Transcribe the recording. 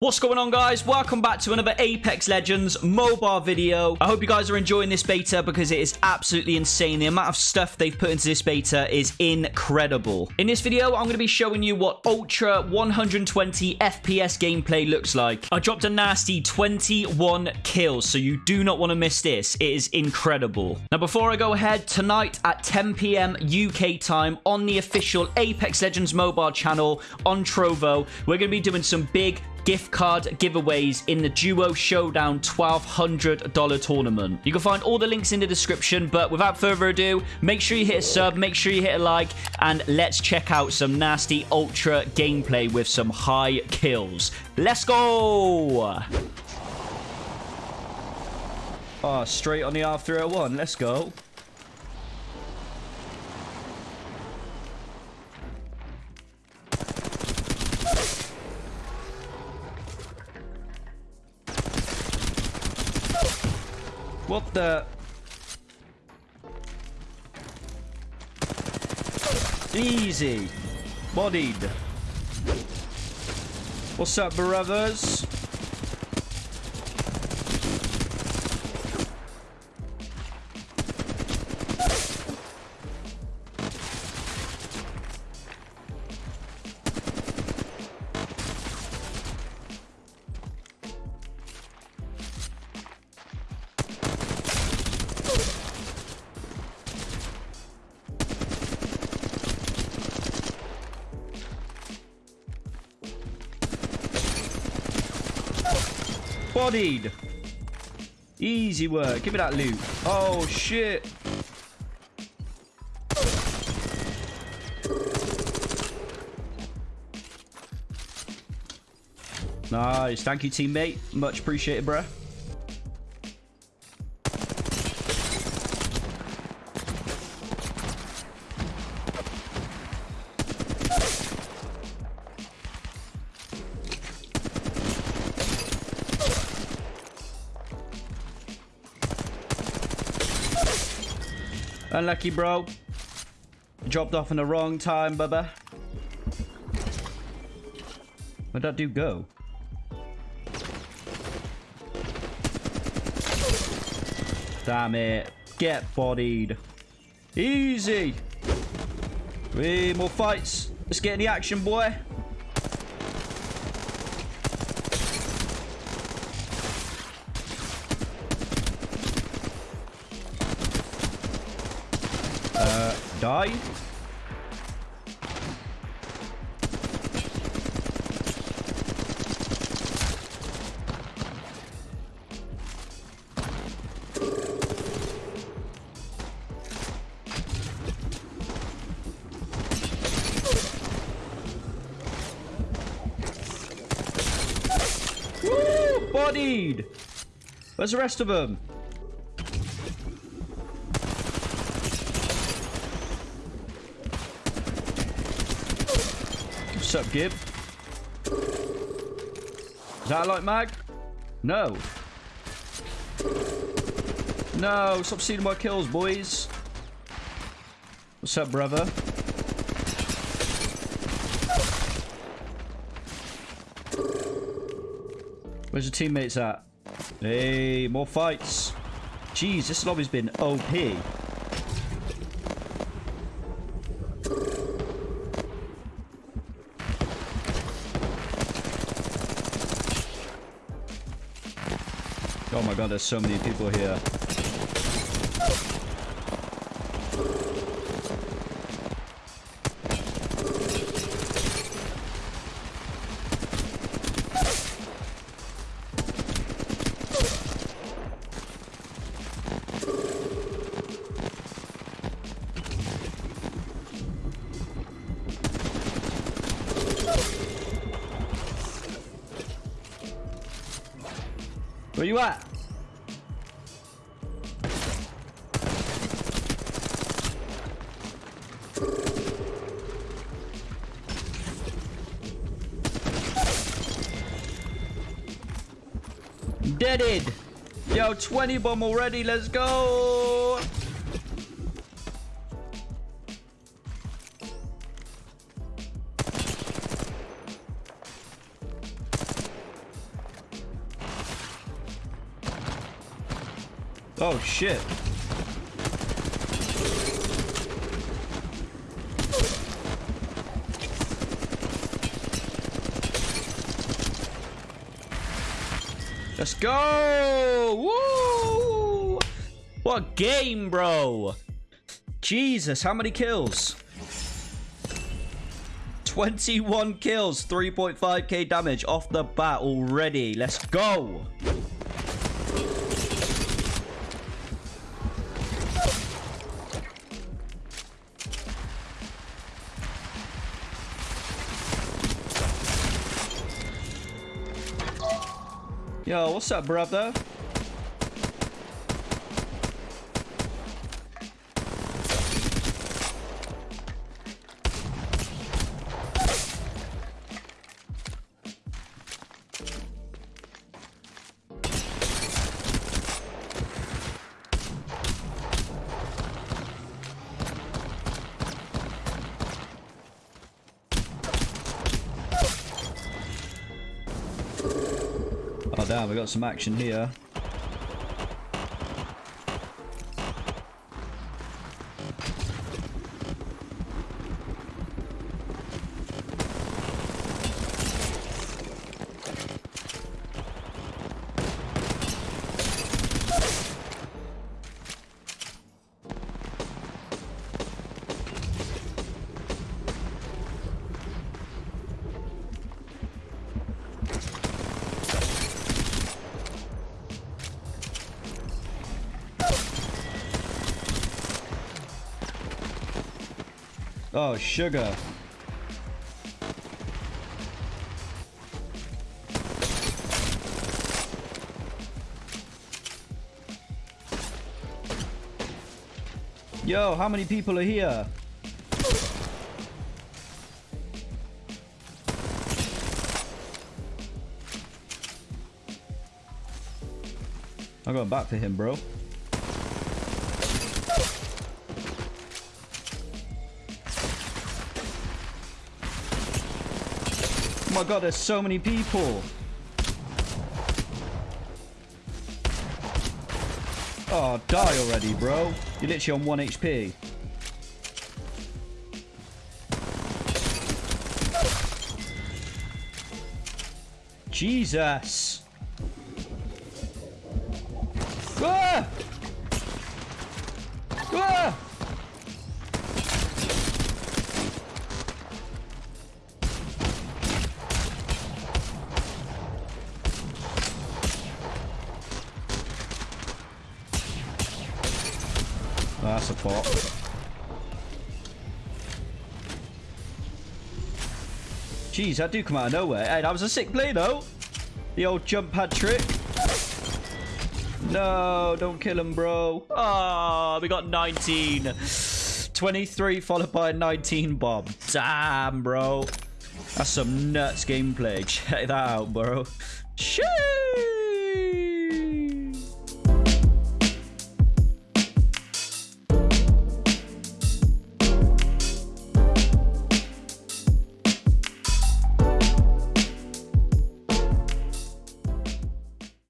What's going on guys? Welcome back to another Apex Legends mobile video. I hope you guys are enjoying this beta because it is absolutely insane. The amount of stuff they've put into this beta is incredible. In this video, I'm going to be showing you what Ultra 120 FPS gameplay looks like. I dropped a nasty 21 kills, so you do not want to miss this. It is incredible. Now before I go ahead, tonight at 10 p.m. UK time on the official Apex Legends mobile channel on Trovo, we're going to be doing some big gift card giveaways in the Duo Showdown $1,200 tournament. You can find all the links in the description, but without further ado, make sure you hit a sub, make sure you hit a like, and let's check out some nasty Ultra gameplay with some high kills. Let's go! Oh, straight on the R301. Let's go. The? Easy. Bodied. What's up, brothers? Bodied. Easy work. Give me that loot. Oh, shit. Nice. Thank you, teammate. Much appreciated, bruh. Unlucky, bro. Dropped off in the wrong time, bubba. Where'd that dude go? Damn it. Get bodied. Easy. Three more fights. Let's get in the action, boy. Die. Woo! Bodied! Where's the rest of them? What's up, Gib? Is that light mag? No. No, stop stealing my kills, boys. What's up, brother? Where's your teammates at? Hey, more fights. Jeez, this lobby's been OP. god, there's so many people here. Where you at? Deaded. Yo, 20 bomb already. Let's go. Oh, shit. Let's go! Woo! What game, bro? Jesus, how many kills? 21 kills, 3.5k damage off the bat already. Let's go! Yo, what's up, brother? We got some action here. Oh, sugar. Yo, how many people are here? I'm going back for him, bro. Oh my god, there's so many people. Oh, die already, bro. You're literally on 1 HP. Jesus. Ah! Ah! Oh, that's a. Jeez, that do come out of nowhere. Hey, that was a sick play, though. The old jump pad trick. No, don't kill him, bro. Ah, we got 19. 23 followed by a 19 bomb. Damn, bro. That's some nuts gameplay. Check that out, bro. Shit.